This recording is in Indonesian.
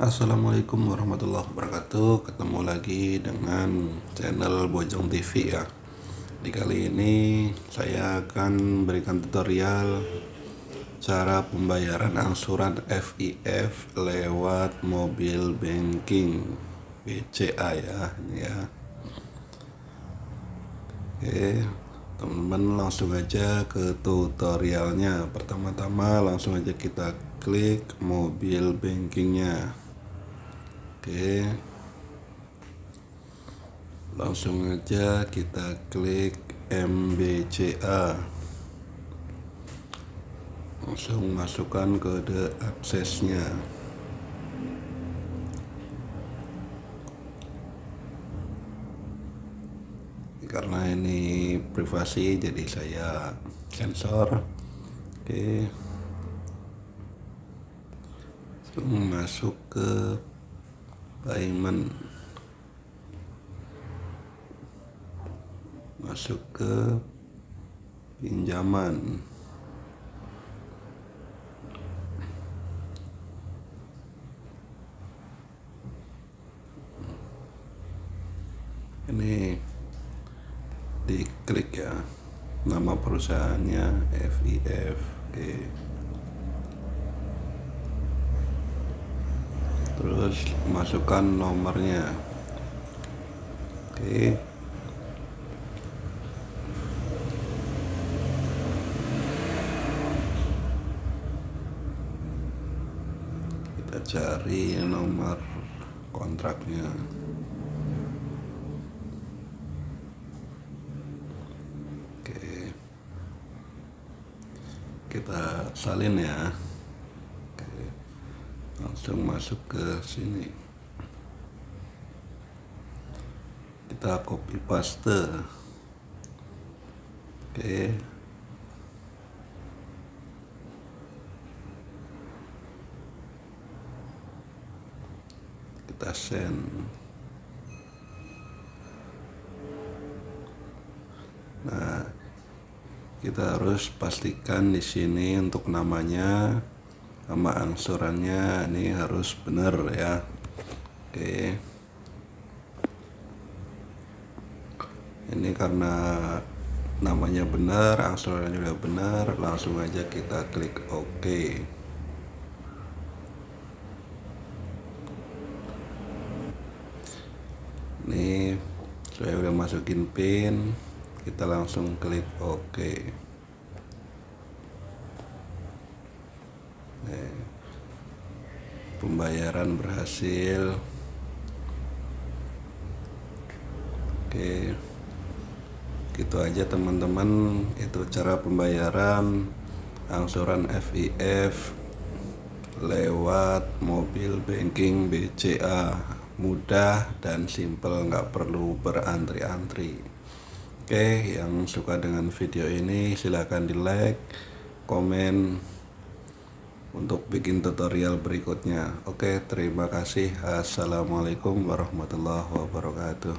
Assalamualaikum warahmatullahi wabarakatuh. Ketemu lagi dengan channel Bojong TV ya. Di kali ini saya akan berikan tutorial Cara pembayaran angsuran FIF lewat mobil banking BCA ya ya. Oke teman-teman langsung aja ke tutorialnya. Pertama-tama langsung aja kita klik mobil bankingnya Oke. Langsung aja kita klik MBCA langsung masukkan kode aksesnya. Karena ini privasi jadi saya sensor. Oke. Langsung masuk ke payment masuk ke pinjaman. Ini diklik ya nama perusahaannya FIF oke terus masukkan nomornya. Oke. Kita cari nomor kontraknya. Oke. Kita salin ya langsung masuk ke sini. Kita copy paste. Oke. Kita send. Nah kita harus pastikan di sini untuk namanya sama angsurannya ini harus benar ya. Oke. Ini karena namanya benar angsurannya juga benar langsung aja kita klik OK ini saya udah masukin pin kita langsung klik OK pembayaran berhasil. Oke. Gitu aja teman-teman. Itu cara pembayaran angsuran FIF lewat mobil banking BCA mudah dan simple nggak perlu berantri-antri. Oke yang suka dengan video ini silahkan di like komen untuk bikin tutorial berikutnya. Oke terima kasih. Assalamualaikum warahmatullahi wabarakatuh